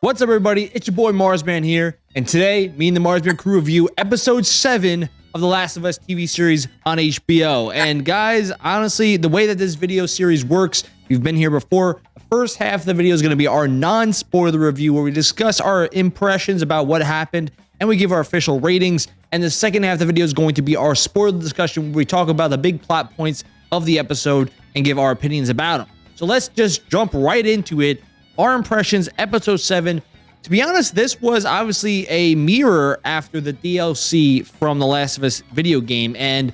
What's up, everybody? It's your boy Marsman here, and today, me and the Marsman crew review episode 7 of The Last of Us TV series on HBO. And guys, honestly, the way that this video series works, you've been here before. The first half of the video is going to be our non-spoiler review where we discuss our impressions about what happened and we give our official ratings. And the second half of the video is going to be our spoiler discussion where we talk about the big plot points of the episode and give our opinions about them. So let's just jump right into it. Our impressions, episode 7. To be honest, this was obviously a mirror after the DLC from The Last of Us video game. And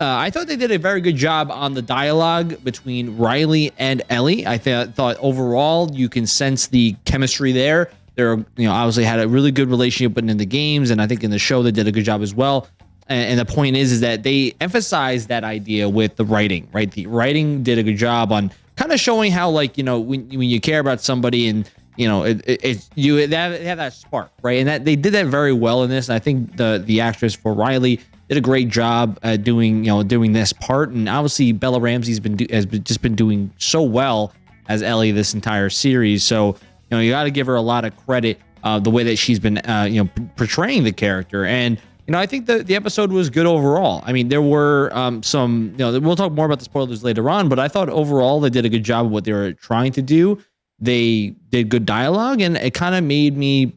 uh, I thought they did a very good job on the dialogue between Riley and Ellie. I th thought overall you can sense the chemistry there. They're, you know, obviously had a really good relationship, but in the games, and I think in the show they did a good job as well. And, and the point is, is that they emphasized that idea with the writing, right? The writing did a good job on kind of showing how, like, you know, when when you care about somebody and you know, it, it, it you have, have that spark, right? And that they did that very well in this. And I think the the actress for Riley did a great job doing you know doing this part. And obviously Bella Ramsey's been do, has been, just been doing so well as Ellie this entire series. So you know you got to give her a lot of credit uh, the way that she's been uh, you know portraying the character. And you know I think the the episode was good overall. I mean there were um, some you know we'll talk more about the spoilers later on, but I thought overall they did a good job of what they were trying to do. They did good dialogue, and it kind of made me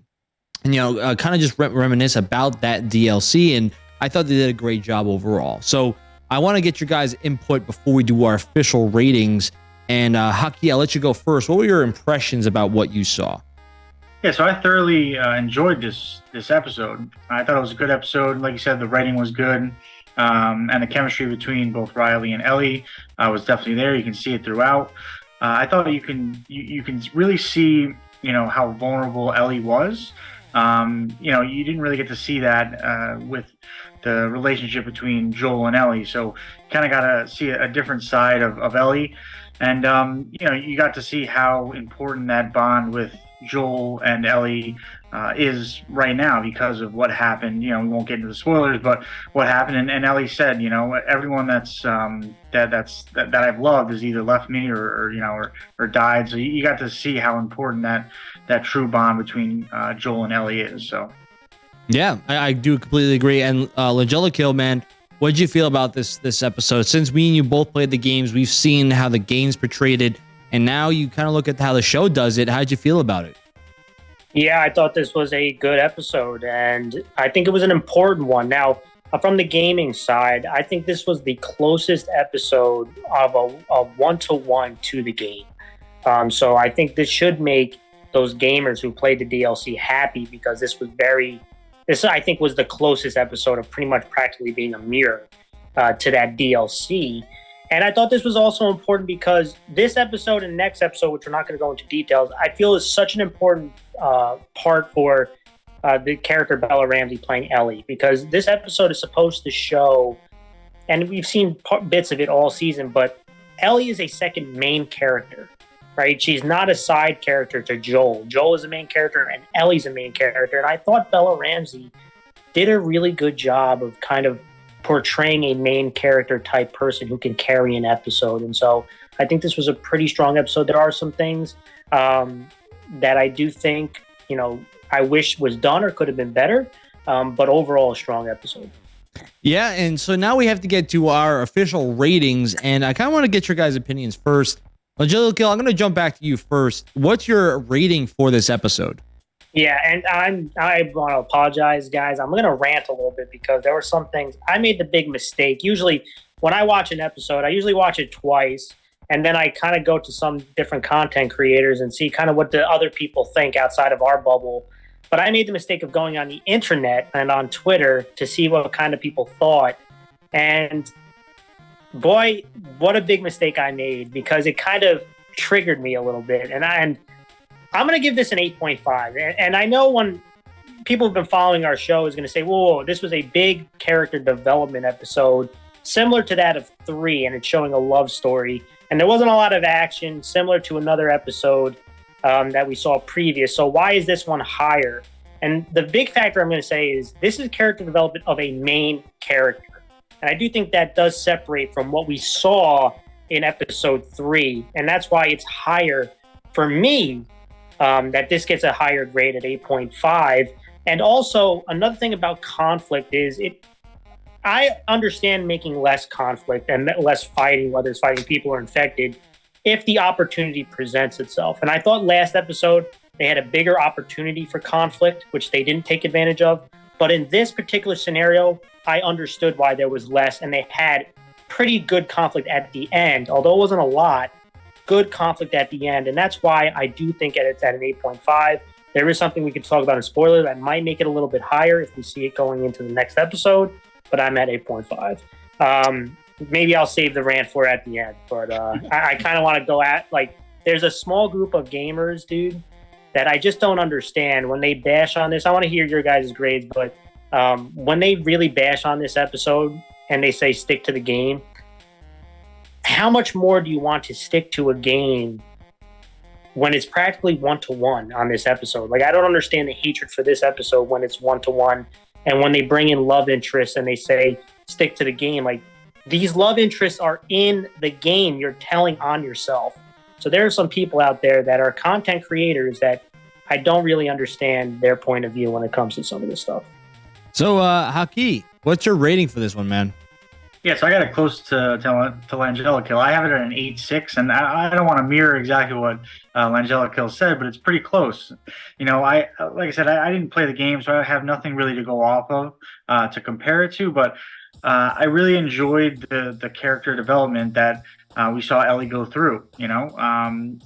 you know uh, kind of just re reminisce about that DLC and I thought they did a great job overall. So I want to get your guys' input before we do our official ratings. And uh, Haki, I'll let you go first. What were your impressions about what you saw? Yeah, so I thoroughly uh, enjoyed this this episode. I thought it was a good episode. Like you said, the writing was good, um, and the chemistry between both Riley and Ellie uh, was definitely there. You can see it throughout. Uh, I thought you can you, you can really see you know how vulnerable Ellie was. Um, you know, you didn't really get to see that uh, with the relationship between Joel and Ellie. So kind of got to see a, different side of, of Ellie. And, um, you know, you got to see how important that bond with Joel and Ellie uh, is right now because of what happened. You know, we won't get into the spoilers, but what happened. And, and Ellie said, you know, everyone that's um, that that's that, that I've loved has either left me or, or you know or, or died. So you, got to see how important that that true bond between uh, Joel and Ellie is. So. Yeah, I, I do completely agree. And uh, Langella Kill, man, what did you feel about this this episode? Since me and you both played the games, we've seen how the games portrayed it, and now you kind of look at how the show does it. How'd you feel about it? Yeah, I thought this was a good episode, and I think it was an important one. Now, uh, from the gaming side, I think this was the closest episode of a one to one to the game. Um, so I think this should make those gamers who played the DLC happy because this was very this, I think, was the closest episode of pretty much practically being a mirror uh, to that DLC. And I thought this was also important because this episode and next episode, which we're not going to go into details, I feel is such an important uh, part for uh, the character Bella Ramsey playing Ellie because this episode is supposed to show, and we've seen bits of it all season, but Ellie is a second main character right? She's not a side character to Joel. Joel is a main character and Ellie's a main character. And I thought Bella Ramsey did a really good job of kind of portraying a main character type person who can carry an episode. And so I think this was a pretty strong episode. There are some things um, that I do think, you know, I wish was done or could have been better. Um, but overall, a strong episode. Yeah, and so now we have to get to our official ratings, and I kind of want to get your guys' opinions first. Angelica, I'm going to jump back to you first. What's your rating for this episode? Yeah, and I'm I want to apologize, guys. I'm going to rant a little bit because there were some things I made the big mistake. Usually, when I watch an episode, I usually watch it twice, and then I kind of go to some different content creators and see kind of what the other people think outside of our bubble. But I made the mistake of going on the internet and on Twitter to see what kind of people thought, and boy, what a big mistake I made because it kind of triggered me a little bit. And, I, and I'm going to give this an 8.5. And, and, I know when people have been following our show is going to say, whoa, this was a big character development episode, similar to that of three, and it's showing a love story. And there wasn't a lot of action, similar to another episode um, that we saw previous. So why is this one higher? And the big factor I'm going to say is this is character development of a main character. And I do think that does separate from what we saw in episode three. And that's why it's higher for me um, that this gets a higher grade at 8.5. And also another thing about conflict is it. I understand making less conflict and less fighting, whether it's fighting people or infected, if the opportunity presents itself. And I thought last episode they had a bigger opportunity for conflict, which they didn't take advantage of. But in this particular scenario, I understood why there was less, and they had pretty good conflict at the end, although it wasn't a lot. Good conflict at the end, and that's why I do think it's at an 8.5. There is something we could talk about in spoiler that might make it a little bit higher if we see it going into the next episode, but I'm at 8.5. Um, maybe I'll save the rant for at the end, but uh, I, I kind of want to go at like there's a small group of gamers, dude, that I just don't understand when they bash on this. I want to hear your guys' grades, but um, when they really bash on this episode and they say stick to the game, how much more do you want to stick to a game when it's practically one to one on this episode? Like, I don't understand the hatred for this episode when it's one to one. And when they bring in love interests and they say stick to the game, like these love interests are in the game you're telling on yourself. So there are some people out there that are content creators that I don't really understand their point of view when it comes to some of this stuff. So, uh, Haki, what's your rating for this one, man? Yeah, so I got it close to to, Langella Kill. I have it at an eight six, and I, I don't want to mirror exactly what uh, Kill said, but it's pretty close. You know, I like I said, I, I, didn't play the game, so I have nothing really to go off of uh, to compare it to. But uh, I really enjoyed the the character development that uh, we saw Ellie go through. You know, um,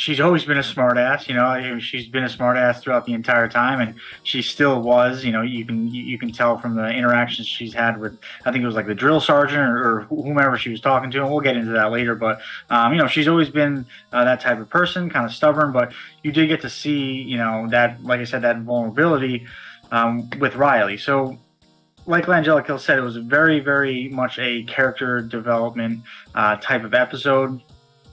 she's always been a smartass. You know, she's been a smartass throughout the entire time, and she still was. You know, you can you can tell from the interactions she's had with. I think it was like the drill sergeant or, or whomever she was talking to, and we'll get into that later. But um, you know, she's always been uh, that type of person, kind of stubborn. But you did get to see, you know, that like I said, that vulnerability um, with Riley. So like Langella said, it was very, very much a character development uh, type of episode.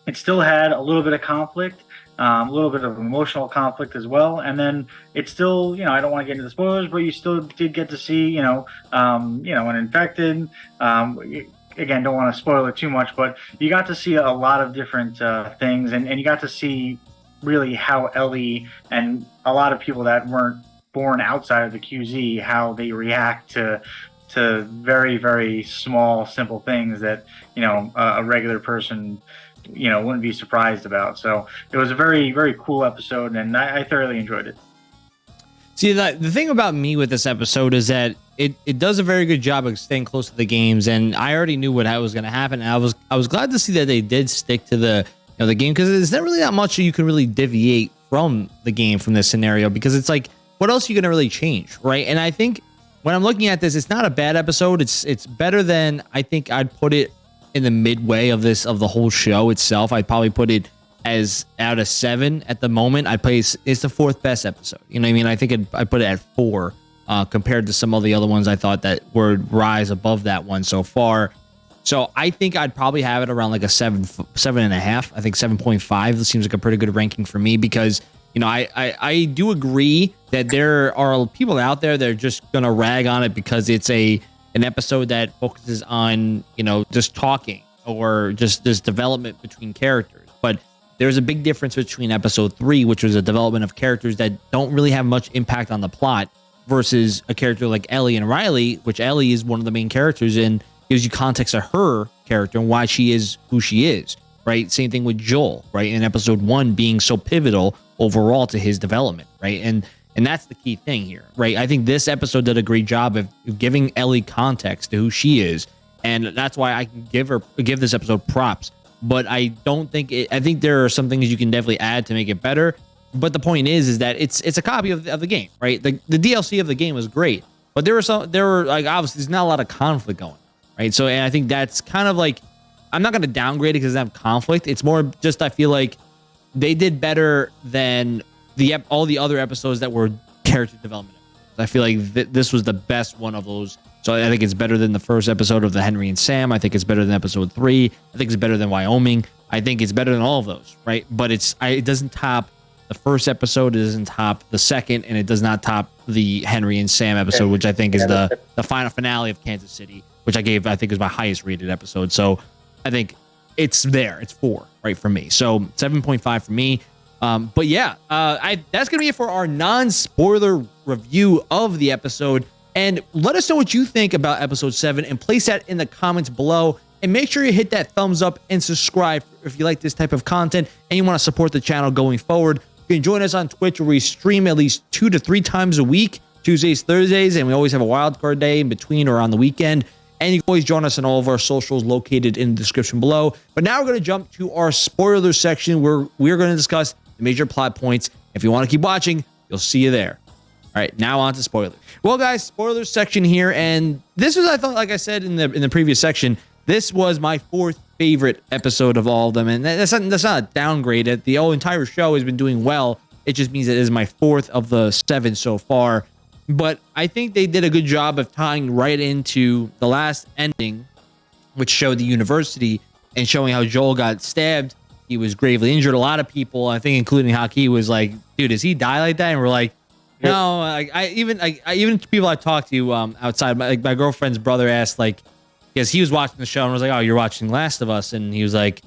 It still had a little bit of conflict, um, a little bit of emotional conflict as well, and then it still, you know, I don't want to get into the spoilers, but you still did get to see, you know, um, you know, an infected. Um, again, don't want to spoil it too much, but you got to see a lot of different uh, things, and, and you got to see really how Ellie and a lot of people that weren't born outside of the QZ, how they react to to very very small simple things that you know a, a regular person you know wouldn't be surprised about. So it was a very very cool episode, and I, I thoroughly enjoyed it. See, the, the thing about me with this episode is that it, it does a very good job of staying close to the games, and I already knew what was going to happen. And I was I was glad to see that they did stick to the you know the game because there's not really that much you can really deviate from the game from this scenario because it's like what else are you going to really change, right? And I think when I'm looking at this, it's not a bad episode. It's it's better than I think I'd put it in the midway of this of the whole show itself. I'd probably put it as out of seven at the moment. I place it's the fourth best episode. You know what I mean? I think it, I put it at four uh, compared to some of the other ones I thought that would rise above that one so far. So I think I'd probably have it around like a seven, seven and a half. I think seven point five seems like a pretty good ranking for me because you know, I, I, I do agree that there are people out there that are just gonna rag on it because it's a an episode that focuses on you know just talking or just this development between characters. But there's a big difference between episode three, which was a development of characters that don't really have much impact on the plot, versus a character like Ellie and Riley, which Ellie is one of the main characters and gives you context of her character and why she is who she is. Right. Same thing with Joel. Right. In episode one, being so pivotal overall to his development, right? And and that's the key thing here, right? I think this episode did a great job of giving Ellie context to who she is, and that's why I can give her give this episode props. But I don't think it, I think there are some things you can definitely add to make it better. But the point is, is that it's it's a copy of, of the game, right? The the DLC of the game was great, but there were some there were like obviously there's not a lot of conflict going, right? So and I think that's kind of like I'm not going to downgrade it because I have conflict. It's more just I feel like they did better than the all the other episodes that were character development. I feel like th- this was the best one of those. So I think it's better than the first episode of the Henry and Sam. I think it's better than episode three. I think it's better than Wyoming. I think it's better than all of those, right? But it's I, it doesn't top the first episode. It doesn't top the second, and it does not top the Henry and Sam episode, which I think is the the final finale of Kansas City, which I gave I think is my highest rated episode. So I think it's there. It's four, right, for me. So 7.5 for me. Um, but yeah, uh, I, that's gonna be it for our non-spoiler review of the episode. And let us know what you think about episode seven, and place that in the comments below. And make sure you hit that thumbs up and subscribe if you like this type of content and you want to support the channel going forward. You can join us on Twitch where we stream at least two to three times a week, Tuesdays, Thursdays, and we always have a wild card day in between or on the weekend. And you can always join us on all of our socials located in the description below. But now we're going to jump to our spoiler section where we're going to discuss the major plot points. If you want to keep watching, you'll see you there. All right, now on to spoilers. Well, guys, spoilers section here, and this was I thought, like I said in the in the previous section, this was my fourth favorite episode of all of them, and that's not that's not a downgrade. The whole entire show has been doing well. It just means it is my fourth of the seven so far. But I think they did a good job of tying right into the last ending, which showed the university and showing how Joel got stabbed. He was gravely injured. A lot of people, I think, including Haki, was like, "Dude, does he die like that?" And we're like, "No." I, I even I, I even people I talked to um, outside, my, like my girlfriend's brother asked like, because he was watching the show and was like, "Oh, you're watching Last of Us," and he was like,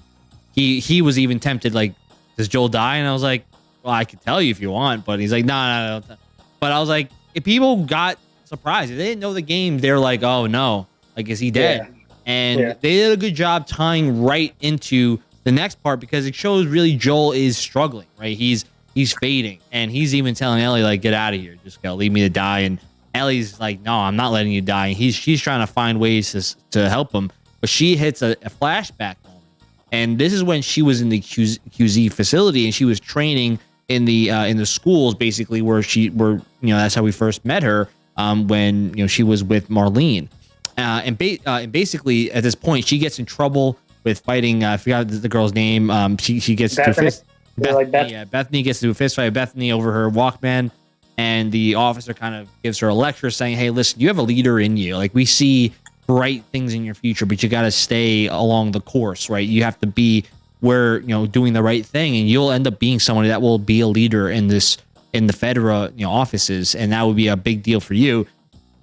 he he was even tempted like, "Does Joel die?" And I was like, "Well, I could tell you if you want," but he's like, "No, no, no." But I was like, if people got surprised, if they didn't know the game, they're like, "Oh no, like is he dead?" Yeah. And Yeah. they did a good job tying right into the next part because it shows really Joel is struggling, right? He's he's fading, and he's even telling Ellie like, "Get out of here, just go, leave me to die." And Ellie's like, "No, I'm not letting you die." And he's she's trying to find ways to to help him, but she hits a, a flashback moment, and this is when she was in the QZ, QZ facility and she was training in the uh, in the schools, basically where she where you know that's how we first met her um, when you know she was with Marlene. Uh, and, ba- uh, and basically, at this point, she gets in trouble with fighting. Uh, I forgot the, girl's name. Um, she she gets to Bethany. fist. Like Bethany, Beth- yeah, Bethany gets to a fist fight Bethany over her Walkman, and the officer kind of gives her a lecture saying, "Hey, listen, you have a leader in you. Like we see bright things in your future, but you got to stay along the course, right? You have to be where you know doing the right thing, and you'll end up being somebody that will be a leader in this in the Fedra you know offices, and that would be a big deal for you."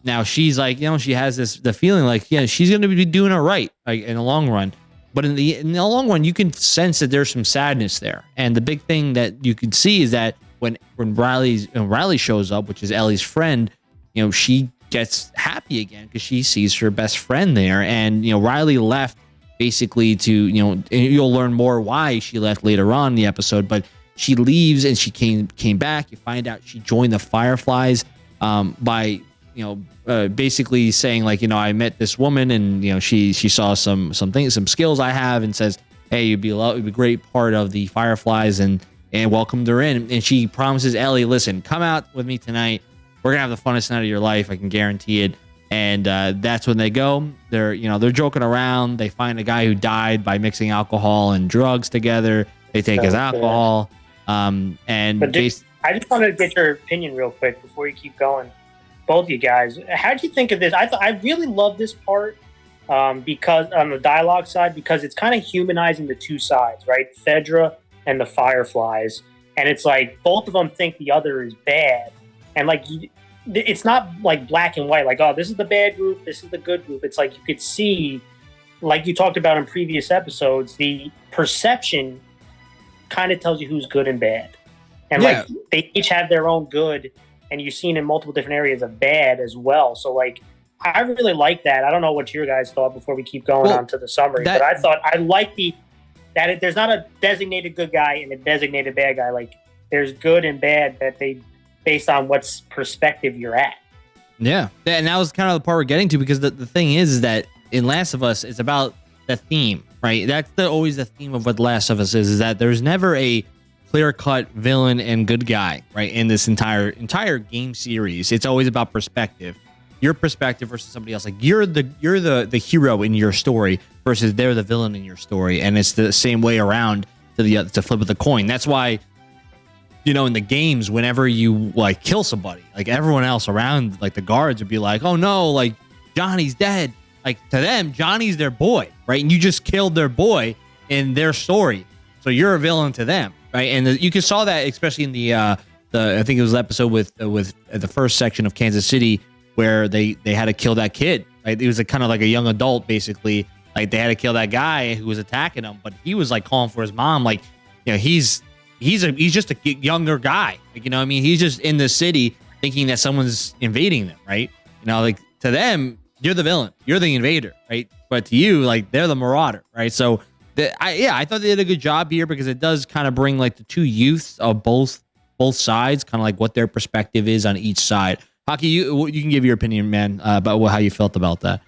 Now she's like, you know, she has this the feeling like, yeah, she's going to be doing it right, like in the long run. But in the in the long run, you can sense that there's some sadness there. And the big thing that you can see is that when when Riley's when Riley shows up, which is Ellie's friend, you know, she gets happy again because she sees her best friend there. And you know, Riley left basically to you know, you'll learn more why she left later on in the episode. But she leaves and she came came back. You find out she joined the Fireflies um, by you know uh, basically saying like you know I met this woman and you know she she saw some some things some skills I have and says hey you'd be a lot, you'd be a great part of the Fireflies and and welcomed her in. And she promises Ellie listen come out with me tonight. We're gonna have the funnest night of your life I can guarantee it. And uh, that's when they go. They're you know they're joking around. They find a guy who died by mixing alcohol and drugs together. They take his alcohol um and bas- I just wanted to get your opinion real quick before you keep going. Both of you guys, how would you think of this? I thought I really love this part um, because on the dialogue side, because it's kind of humanizing the two sides, right? Fedra and the Fireflies, and it's like both of them think the other is bad, and like you, it's not like black and white, like oh this is the bad group, this is the good group. It's like you could see, like you talked about in previous episodes, the perception kind of tells you who's good and bad. And Yeah. like they each have their own good, and you've seen in multiple different areas of bad as well. So like I really like that. I don't know what your guys thought before we keep going Well, on to the summary, that- but I thought I like the that it, there's not a designated good guy and a designated bad guy. Like there's good and bad that they based on what's perspective you're at. Yeah. And that was kind of the part we're getting to because the, the thing is, is that in Last of Us, it's about the theme, right? That's the, always the theme of what Last of Us is, is that there's never a clear cut villain and good guy, right? In this entire entire game series. It's always about perspective. Your perspective versus somebody else. Like you're the you're the the hero in your story versus they're the villain in your story. And it's the same way around to the to flip of the coin. That's why you know, in the games, whenever you like kill somebody, like everyone else around, like the guards would be like, "Oh no, like Johnny's dead." Like to them, Johnny's their boy, right? And you just killed their boy in their story, so you're a villain to them, right? And the, you can saw that especially in the uh the I think it was the episode with uh, with uh, the first section of Kansas City where they they had to kill that kid. Right? It was a kind of like a young adult, basically. Like they had to kill that guy who was attacking him, but he was like calling for his mom, like you know he's he's a he's just a younger guy. Like, you know, I mean, he's just in the city thinking that someone's invading them, right? You know, like to them, you're the villain, you're the invader, right? But to you, like they're the marauder, right? So, the, I, yeah, I thought they did a good job here because it does kind of bring like the two youths of both both sides, kind of like what their perspective is on each side. Hockey, you you can give your opinion, man, uh, about how you felt about that.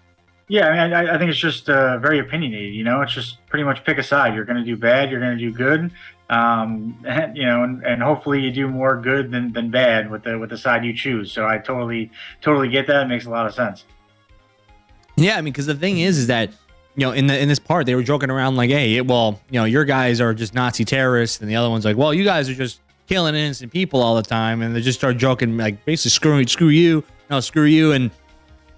Yeah, I, mean, I, I think it's just uh, very opinionated. You know, it's just pretty much pick a side. You're going to do bad. You're going to do good. Um, and, you know, and, and hopefully you do more good than, than bad with the with the side you choose. So I totally totally get that. It makes a lot of sense. Yeah, I mean, because the thing is, is that you know, in the in this part, they were joking around like, "Hey, well, you know, your guys are just Nazi terrorists," and the other one's like, "Well, you guys are just killing innocent people all the time," and they just start joking like, basically, screw screw you, no, screw you, and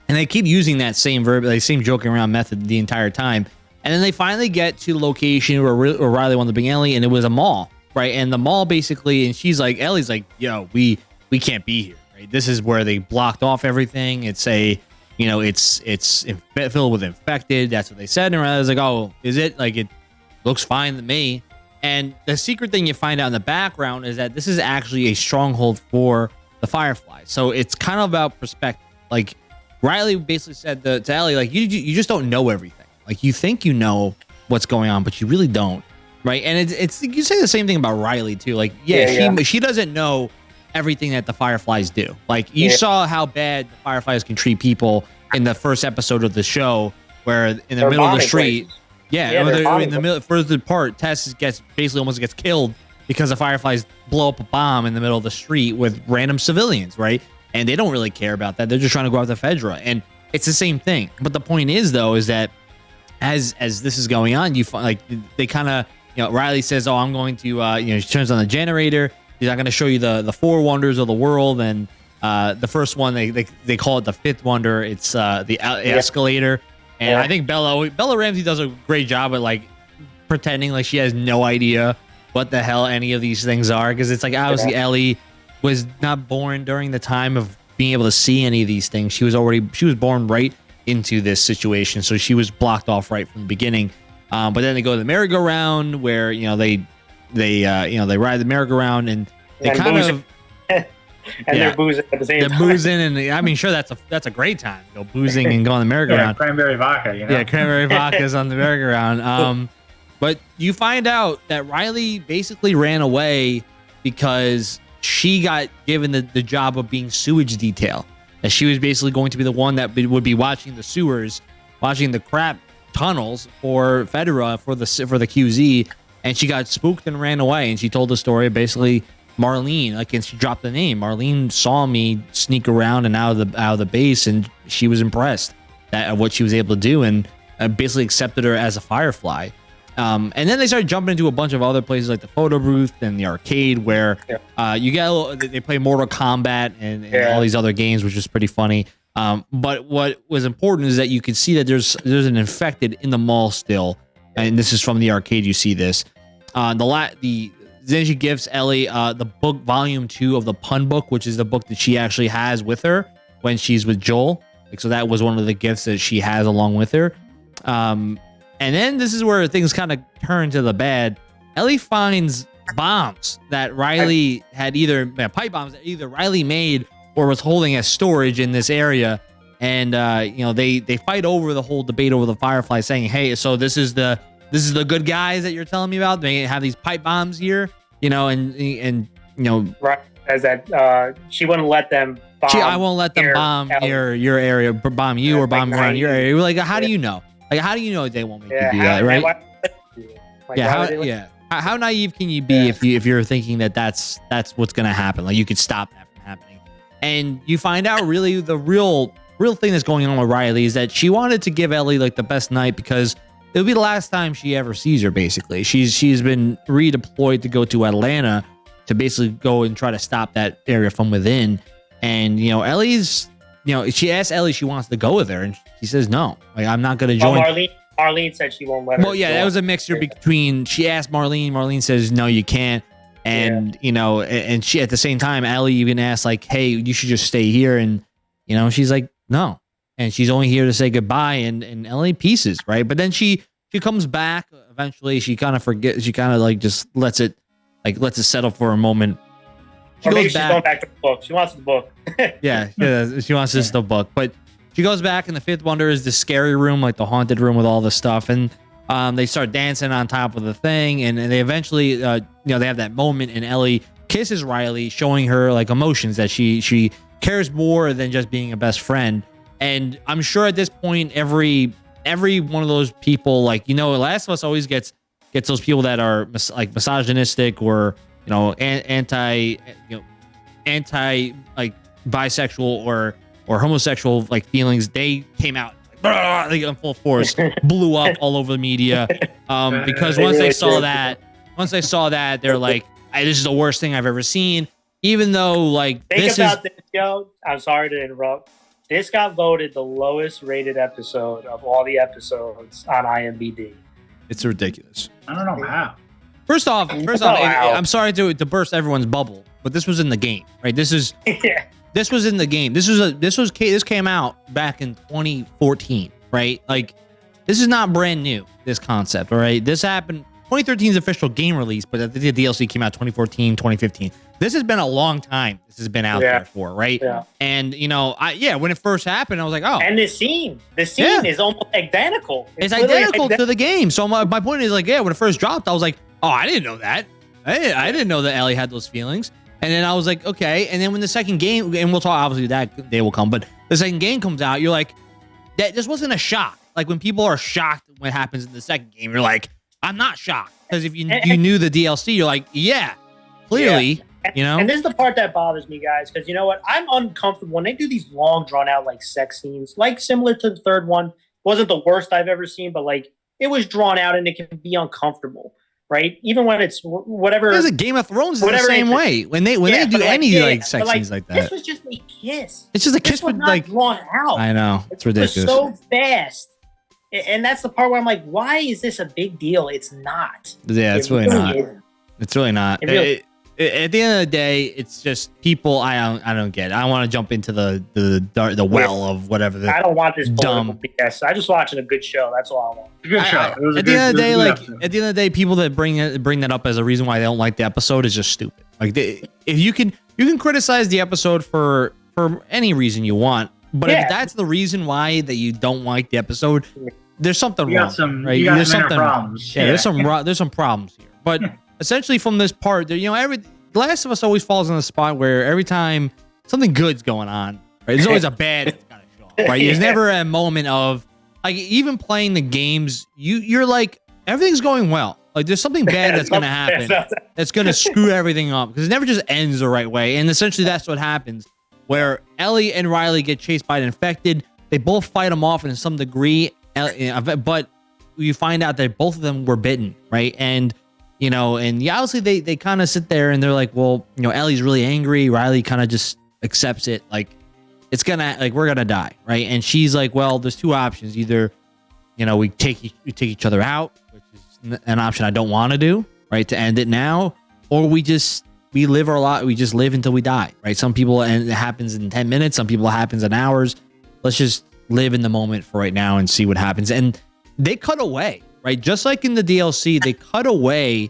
and they keep using that same verb, they same joking around method the entire time. And then they finally get to the location where, where Riley wanted to bring Ellie, and it was a mall, right? And the mall basically, and she's like, Ellie's like, yo, we we can't be here, right? This is where they blocked off everything. It's a, you know, it's it's filled with infected. That's what they said. And Riley's like, oh, is it? Like it looks fine to me. And the secret thing you find out in the background is that this is actually a stronghold for the Firefly. So it's kind of about perspective. Like Riley basically said to, to Ellie, like, you, you just don't know everything. Like, you think you know what's going on, but you really don't. Right. And it's, it's you say the same thing about Riley, too. Like, yeah, yeah she, yeah. she doesn't know everything that the Fireflies do. Like, you yeah. saw how bad the Fireflies can treat people in the first episode of the show, where in the they're middle of the street, places. yeah, yeah in the middle, further part, Tess gets basically almost gets killed because the Fireflies blow up a bomb in the middle of the street with random civilians, right? and they don't really care about that. They're just trying to go after Fedra, and it's the same thing. But the point is, though, is that as as this is going on, you find like they kind of you know Riley says, "Oh, I'm going to," uh, you know, she turns on the generator. He's not going to show you the the four wonders of the world, and uh, the first one they, they they call it the fifth wonder. It's uh, the yeah. escalator, and yeah. I think Bella Bella Ramsey does a great job at like pretending like she has no idea what the hell any of these things are because it's like obviously yeah. Ellie was not born during the time of being able to see any of these things. She was already she was born right into this situation, so she was blocked off right from the beginning. Um, but then they go to the merry-go-round where you know they they uh, you know they ride the merry-go-round and they and kind of and yeah, they're boozing at the same they're time. boozing and I mean sure that's a that's a great time go boozing and go on the merry-go-round. yeah, cranberry vodka, you know? Yeah, cranberry vodka is on the merry-go-round. Um, but you find out that Riley basically ran away because she got given the, the job of being sewage detail. That she was basically going to be the one that would be watching the sewers, watching the crap tunnels for Fedra for the for the QZ, and she got spooked and ran away. And she told the story basically Marlene, like, and she dropped the name. Marlene saw me sneak around and out of the out of the base, and she was impressed at what she was able to do, and uh, basically accepted her as a Firefly. Um, and then they started jumping into a bunch of other places like the photo booth and the arcade where yeah. uh, you get little, they play Mortal Kombat and, and yeah. all these other games, which is pretty funny. Um, but what was important is that you can see that there's there's an infected in the mall still, and this is from the arcade. You see this. Uh, the la- the she gives Ellie uh, the book volume two of the pun book, which is the book that she actually has with her when she's with Joel. Like so, that was one of the gifts that she has along with her. Um, and then this is where things kind of turn to the bad. Ellie finds bombs that Riley had either pipe bombs that either Riley made or was holding as storage in this area. And uh, you know they they fight over the whole debate over the Firefly, saying, "Hey, so this is the this is the good guys that you're telling me about. They have these pipe bombs here, you know, and and you know, right as that uh, she wouldn't let them. She, I won't let them bomb your your area, bomb you or bomb like around your area. Like, how do you know? Like, how do you know they won't make yeah, you do that, right? Like, yeah, how, yeah. How, naive can you be yeah. if you if you're thinking that that's that's what's gonna happen? Like, you could stop that from happening, and you find out really the real real thing that's going on with Riley is that she wanted to give Ellie like the best night because it'll be the last time she ever sees her. Basically, she's she's been redeployed to go to Atlanta to basically go and try to stop that area from within. And you know, Ellie's you know, she asked Ellie she wants to go with her, and she says no. Like I'm not going to join. Marlene, Marlene said she won't let her. Well, yeah, that was a mixture between she asked Marlene, Marlene says no, you can't, and yeah. you know, and she at the same time, Ellie even asked like, hey, you should just stay here, and you know, she's like no, and she's only here to say goodbye, and and Ellie pieces right, but then she she comes back eventually. She kind of forgets. She kind of like just lets it like lets it settle for a moment. She or maybe she's going back to the book. She wants the book. yeah, yeah, she wants this the book, but she goes back, and the fifth wonder is the scary room, like the haunted room with all the stuff, and um, they start dancing on top of the thing, and, and they eventually, uh, you know, they have that moment, and Ellie kisses Riley, showing her like emotions that she she cares more than just being a best friend. And I'm sure at this point, every every one of those people, like you know, Last of Us always gets gets those people that are mis- like misogynistic or you know an- anti you know anti like bisexual or or homosexual like feelings. They came out like, in full force, blew up all over the media um, because once they saw that, once they saw that, they're like, "This is the worst thing I've ever seen." Even though like Think this is about this, yo. I'm sorry to interrupt. This got voted the lowest rated episode of all the episodes on IMDb. It's ridiculous. I don't know how. First off, first off, Wow. I'm sorry to to burst everyone's bubble, but this was in the game, right? This is yeah. this was in the game. This was a this was ca- this came out back in 2014, right? Like this is not brand new. This concept, all right? This happened 2013's official game release, but the DLC came out 2014, 2015. This has been a long time. This has been out Yeah. there for, right? Yeah. And you know, I yeah, when it first happened, I was like, oh, And the scene, the scene Yeah. is almost identical. it's literally identical ident- to the game. So my, my point is like, yeah, when it first dropped, I was like, oh, I didn't know that. I didn't, I didn't know that Ellie had those feelings. And then I was like, okay. And then when the second game, and we'll talk obviously that day will come, but the second game comes out, you're like, that this wasn't a shock. Like when people are shocked when it happens in the second game, you're like, I'm not shocked because if you And- you knew the DLC, you're like, yeah, clearly, you know. And this is the part that bothers me, guys, because you know what? I'm uncomfortable when they do these long, drawn out like sex scenes, like similar to the third one. Wasn't the worst I've ever seen, but like it was drawn out and it can be uncomfortable, right? Even when it's wh- whatever. There's a Game of Thrones is the same it- way when they when Yeah, they do any yeah, like sex like, scenes like that, This was just a kiss. It's just a This kiss, but like drawn out. I know it's It ridiculous. so fast. And that's the part where I'm like, why is this a big deal? It's not. yeah, it's It really not. isn't. It's really not. It really- It- it- at the end of the day, it's just people. I don't. I don't get. It. I want to jump into the the dar- the well of whatever. The, I don't want this Dumb. BS. I just watching a good show. That's all I want. It's a good I- show. I- It was a at good- the end of the day, like episode. at the end of the day, people that bring bring that up as a reason why they don't like the episode is just stupid. Like they, if you can you can criticize the episode for for any reason you want, but Yeah. if that's the reason why that you don't like the episode, there's something you wrong. got some, right? you got There's some something- problems. Yeah, there's some ro- there's some problems here. But essentially, from this part, you know, every The Last of Us always falls in the spot where every time something good's going on, right? There's always a bad that's gotta show up, right? There's Yeah. never a moment of like even playing the games, you you're like everything's going well. Like there's something bad that's gonna happen that's gonna screw everything up because it never just ends the right way. And essentially, that's what happens. Where Ellie and Riley get chased by an infected, they both fight them off in some degree, uh, but you find out that both of them were bitten, right? And you know, and yeah, obviously they they kind of sit there and they're like, well, you know, Ellie's really angry. Riley kind of just accepts it, like it's gonna like we're gonna die, right? And she's like, well, there's two options: either you know we take we take each other out, which is an option I don't want to do, right? To end it now, or we just we live our lot, we just live until we die, right? Some people and it happens in ten minutes, some people it happens in hours. Let's just live in the moment for right now and see what happens. And they cut away, right? Just like in the DLC, they cut away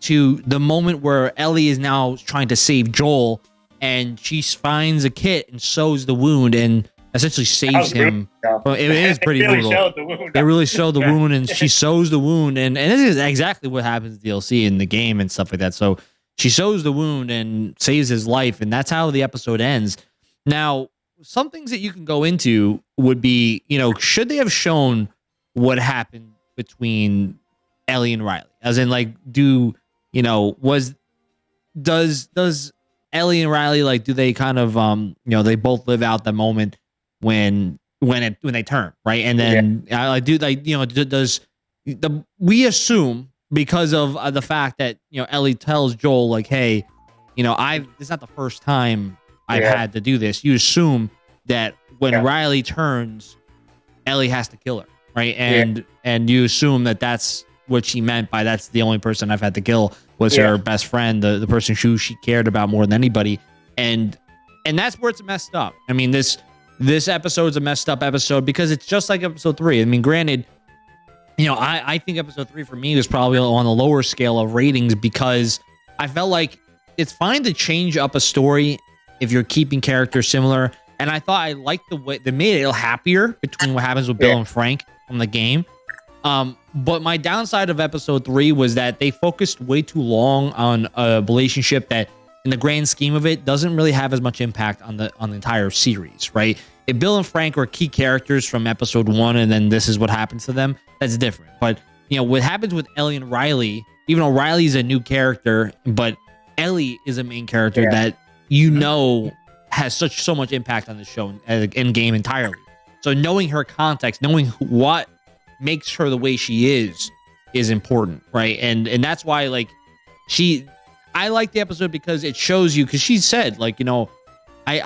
to the moment where Ellie is now trying to save Joel and she finds a kit and sews the wound and essentially saves him. brutal. Well, it is pretty really brutal. the. They really show the wound and she sews the wound and, and this is exactly what happens in DLC in the game and stuff like that. So she sews the wound and saves his life and that's how the episode ends. Now, some things that you can go into would be, you know, should they have shown what happened between Ellie and Riley? As in like do, you know, was does does Ellie and Riley like do they kind of um, you know, they both live out the moment when when it when they turn, right? And then I like do like you know does the we assume because of uh, the fact that you know Ellie tells Joel like, hey, you know I it's not the first time I've Yeah. had to do this. You assume that when Yeah. Riley turns, Ellie has to kill her, right? And and you assume that that's what she meant by that's the only person I've had to kill was Yeah. her best friend, the the person who she cared about more than anybody, and and that's where it's messed up. I mean this this episode's a messed up episode because it's just like episode three. I mean, granted, you know, I, I think episode three for me was probably on the lower scale of ratings because I felt like it's fine to change up a story if you're keeping characters similar. And I thought I liked the way they made it a little happier between what happens with Bill Yeah. and Frank from the game. Um, but my downside of episode three was that they focused way too long on a relationship that, in the grand scheme of it, doesn't really have as much impact on the on the entire series, right? If Bill and Frank were key characters from episode one, and then this is what happens to them, that's different. But you know what happens with Ellie and Riley, even though Riley's a new character, but Ellie is a main character Yeah. that you know has such so much impact on the show and in game entirely. So knowing her context, knowing what makes her the way she is, is important, right? And and that's why like she, I like the episode because it shows you because she said like you know. I,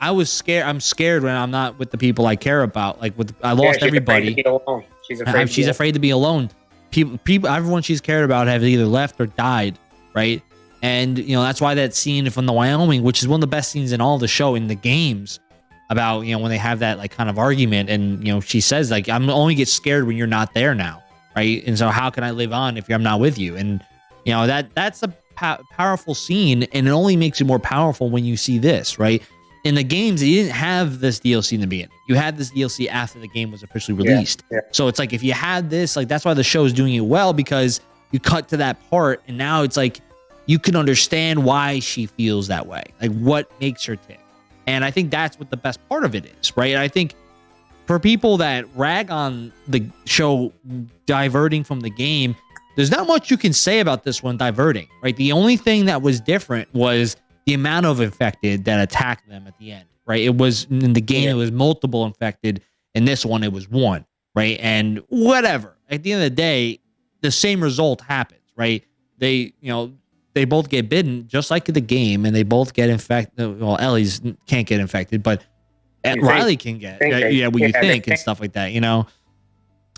I I was scared. I'm scared when I'm not with the people I care about. Like with I Yeah, lost she's afraid everybody. to be alone. She's afraid. Uh, to she's be afraid to be alone. People, people, everyone she's cared about have either left or died, right? And you know that's why that scene from the Wyoming, which is one of the best scenes in all the show in the games, about you know when they have that like kind of argument, and you know she says like I'm only get scared when you're not there now, right? And so how can I live on if I'm not with you? And you know that that's a pow- powerful scene, and it only makes it more powerful when you see this, right? In the games, you didn't have this DLC in the beginning. You had this DLC after the game was officially Yeah, released. yeah. So it's like if you had this, like that's why the show is doing it well because you cut to that part, and now it's like you can understand why she feels that way, like what makes her tick. And I think that's what the best part of it is, right? And I think for people that rag on the show diverting from the game, there's not much you can say about this one diverting, right? The only thing that was different was the amount of infected that attacked them at the end, right? It was in the game, Yeah. it was multiple infected. In this one, it was one, right? And whatever. At the end of the day, the same result happens, right? They, you know, they both get bitten just like the game, and they both get infected. Well, Ellie's can't get infected, but You think- Riley can get. think uh, yeah, what you yeah, they think and stuff like that, you know.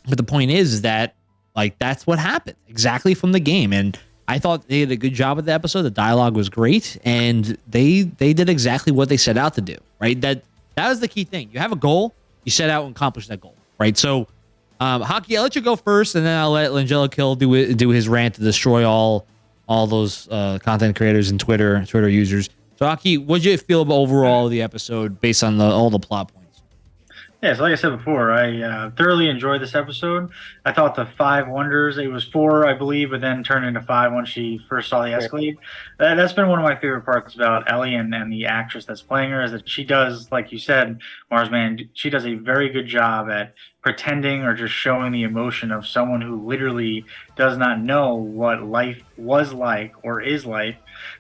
But the point is, is that like that's what happened exactly from the game, and I thought they did a good job with the episode. The dialogue was great, and they they did exactly what they set out to do. Right, that that was the key thing. You have a goal, you set out and accomplish that goal. Right, so. Um, Hockey, I'll let you go first, and then I'll let Langella Kill do do his rant to destroy all all those uh, content creators and Twitter Twitter users. So, Hockey, what did you feel about overall the episode based on the all the plot points? Yeah, so like I said before, I uh, thoroughly enjoyed this episode. I thought the five wonders, it was four, I believe, but then turned into five when she first saw the Escalade. That, that's been one of my favorite parts about Ellie and, and the actress that's playing her is that she does, like you said, Marsman, she does a very good job at pretending or just showing the emotion of someone who literally does not know what life was like or is like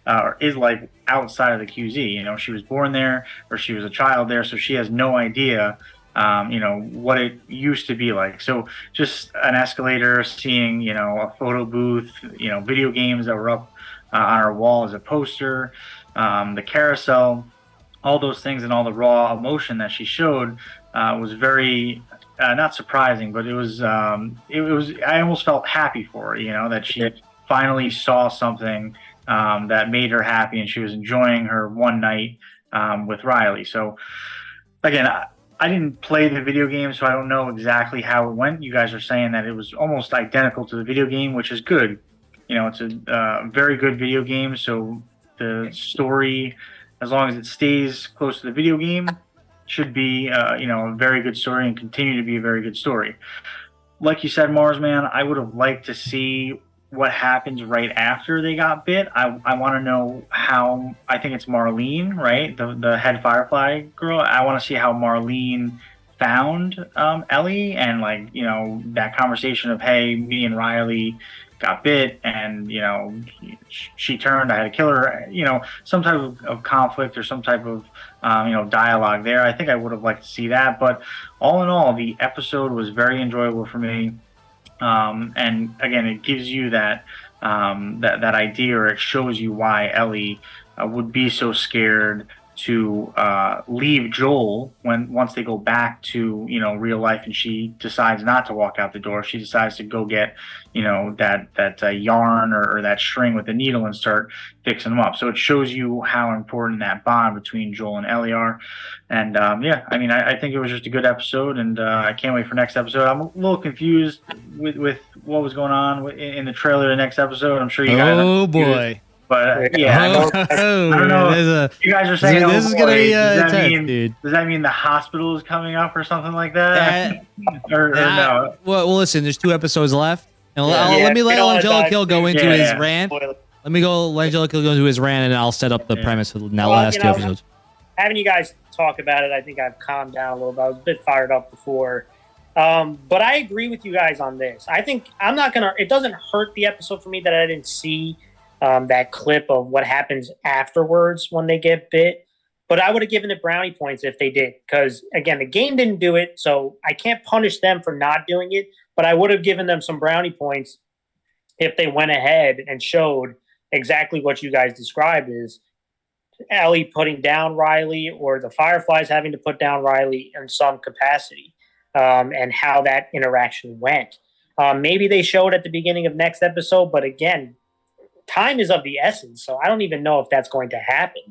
uh, or is like outside of the QZ. You know, she was born there or she was a child there, so she has no idea um, you know what it used to be like. So just an escalator, seeing you know a photo booth, you know video games that were up uh, on our wall as a poster, um, the carousel, all those things, and all the raw emotion that she showed uh, was very. Uh, not surprising, but it was. Um, it, it was. I almost felt happy for her. You know that she finally saw something um, that made her happy, and she was enjoying her one night um, with Riley. So, again, I, I didn't play the video game, so I don't know exactly how it went. You guys are saying that it was almost identical to the video game, which is good. You know, it's a uh, very good video game, so the story, as long as it stays close to the video game, should be uh, you know a very good story and continue to be a very good story. Like you said, Marsman, I would have liked to see what happens right after they got bit. I, I want to know how. I think it's Marlene, right? The the head Firefly girl. I want to see how Marlene found um, Ellie and like you know that conversation of hey, me and Riley got bit and you know she turned i had to kill her you know some type of, of conflict or some type of um, you know dialogue there i think i would have liked to see that but all in all the episode was very enjoyable for me um, and again it gives you that um, that, that idea or it shows you why ellie uh, would be so scared to uh, leave Joel when once they go back to you know real life and she decides not to walk out the door. She decides to go get you know that that uh, yarn or, or that string with the needle and start fixing them up. So it shows you how important that bond between Joel and Ellie are. And um, yeah I mean I, I think it was just a good episode and uh, I can't wait for next episode. I'm a little confused with, with what was going on in, the trailer of the next episode. I'm sure you guys Oh boy. But yeah, I oh, don't- oh, I don't know. there's a- you guys are saying this oh, is gonna boy, be does, uh, that tense, mean, dude. does that mean the hospital is coming up or something like that? That- or, or that- no? well, well, listen, there's two episodes left. And Yeah. I'll- Yeah, let me let don't wanna Angelic dive Hill go into Yeah, his yeah. rant. Spoiler. Let me go. Let Angelic Hill go into his rant, and I'll set up the Yeah. premise for the Well, last two know, episodes. having you guys talk about it, I think I've calmed down a little bit. I was a bit fired up before. Um, but I agree with you guys on this. I think I'm not going to, it doesn't hurt the episode for me that I didn't see um, that clip of what happens afterwards when they get bit. But I would have given it brownie points if they did. Because again, the game didn't do it. So I can't punish them for not doing it. But I would have given them some brownie points if they went ahead and showed exactly what you guys described is Ellie putting down Riley or the Fireflies having to put down Riley in some capacity, um, and how that interaction went. Um, maybe they showed at the beginning of next episode, but again, time is of the essence, so I don't even know if that's going to happen.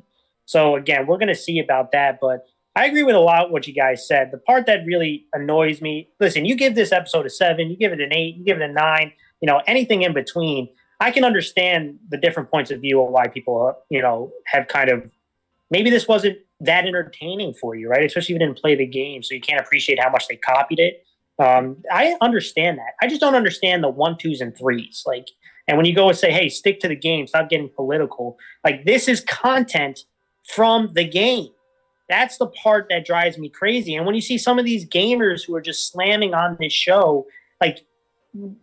So again, we're going to see about that, but I agree with a lot what you guys said. The part that really annoys me, listen, you give this episode a seven, you give it an eight, you give it a nine, you know, anything in between. I can understand the different points of view of why people, you know, have kind of maybe this wasn't that entertaining for you, right? Especially if you didn't play the game, so you can't appreciate how much they copied it. Um, I understand that. I just don't understand the one, twos, and threes. Like, and when you go and say, "Hey, stick to the game, stop getting political," like this is content from the game. That's the part that drives me crazy. And when you see some of these gamers who are just slamming on this show, like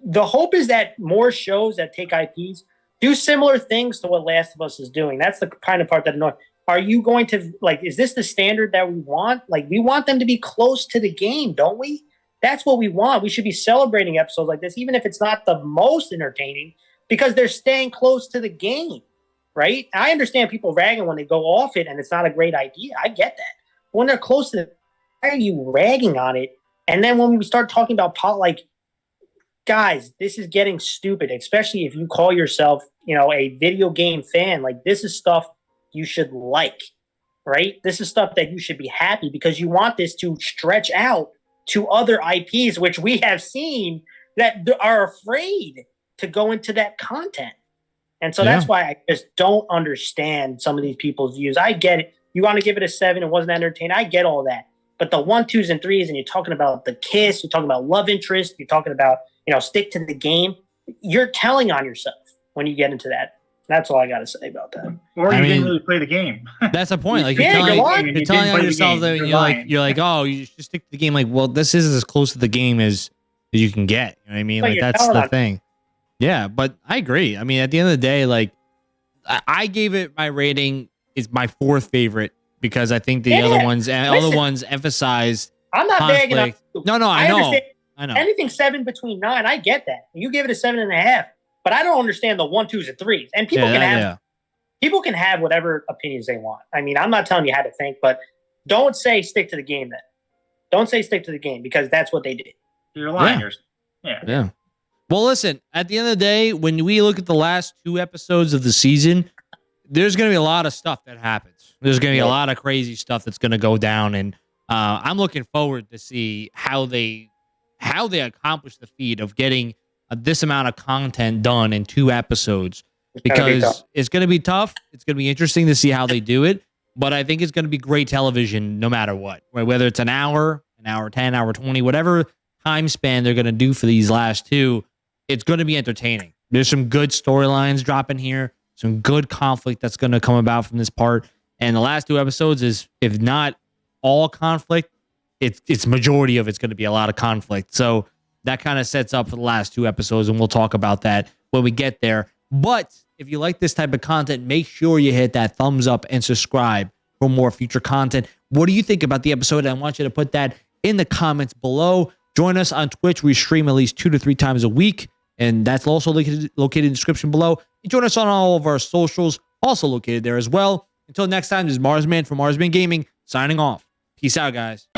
the hope is that more shows that take IPs do similar things to what Last of Us is doing. That's the kind of part that annoys. Are you going to like? Is this the standard that we want? Like, we want them to be close to the game, don't we? That's what we want. We should be celebrating episodes like this, even if it's not the most entertaining, because they're staying close to the game, right? I understand people ragging when they go off it and it's not a great idea. I get that. When they're close to, the, why are you ragging on it? And then when we start talking about pot, like guys, this is getting stupid, especially if you call yourself, you know, a video game fan. Like this is stuff you should like, right? This is stuff that you should be happy because you want this to stretch out to other IPs, which we have seen that are afraid to go into that content. And so that's why I just don't understand some of these people's views. I get it. You want to give it a seven, it wasn't entertaining. I get all that. But the one, twos, and threes, and you're talking about the kiss, you're talking about love interest, you're talking about, you know, stick to the game. You're telling on yourself when you get into that. That's all I got to say about that. Or I you mean- didn't really play the game. That's the point. Like you're Yeah, you're telling, lying. you're You telling on yourself that You're you're like you're like, oh, you should stick to the game. Like, well, this is as close to the game as, as you can get. You know what I mean? But Like that's the on- thing. Yeah, but I agree. I mean, at the end of the day, like I, I gave it my rating is my fourth favorite because I think the Yeah, other ones eh, and other ones emphasize I'm not bagging on. No, no, I, know, I know. anything seven between nine. I get that. You give it a seven and a half, but I don't understand the one, twos, and threes. And people yeah, can that- have yeah. people can have whatever opinions they want. I mean, I'm not telling you how to think, but don't say stick to the game then. Don't say stick to the game because that's what they did. You're lying. Yeah. You're- yeah. Well, listen, at the end of the day, when we look at the last two episodes of the season, there's going to be a lot of stuff that happens. There's going to be a lot of crazy stuff that's going to go down. And uh, I'm looking forward to see how they how they accomplish the feat of getting uh, this amount of content done in two episodes It's gonna be because it's going to be tough. It's going to be interesting to see how they do it. But I think it's going to be great television no matter what, right? whether it's an hour, an hour 10, hour 20, whatever time span they're going to do for these last two, it's going to be entertaining. There's some good storylines dropping here, some good conflict that's going to come about from this part. And the last two episodes is, if not all conflict, it's it's majority of it's going to be a lot of conflict. So that kind of sets up for the last two episodes, and we'll talk about that when we get there. But if you like this type of content, make sure you hit that thumbs up and subscribe for more future content. What do you think about the episode? I want you to put that in the comments below. Join us on Twitch. We stream at least two to three times a week, and that's also located, located in the description below. And join us on all of our socials, also located there as well. Until next time, this is Marsman from Marsman Gaming signing off. Peace out, guys.